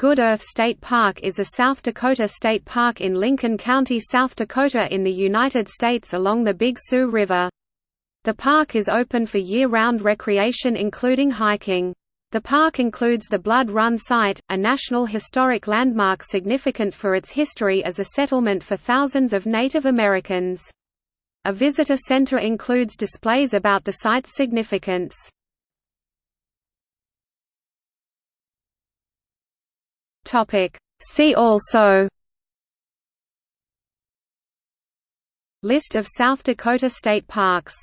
Good Earth State Park is a South Dakota state park in Lincoln County, South Dakota in the United States along the Big Sioux River. The park is open for year-round recreation including hiking. The park includes the Blood Run Site, a National Historic Landmark significant for its history as a settlement for thousands of Native Americans. A visitor center includes displays about the site's significance. Topic. See also List of South Dakota state parks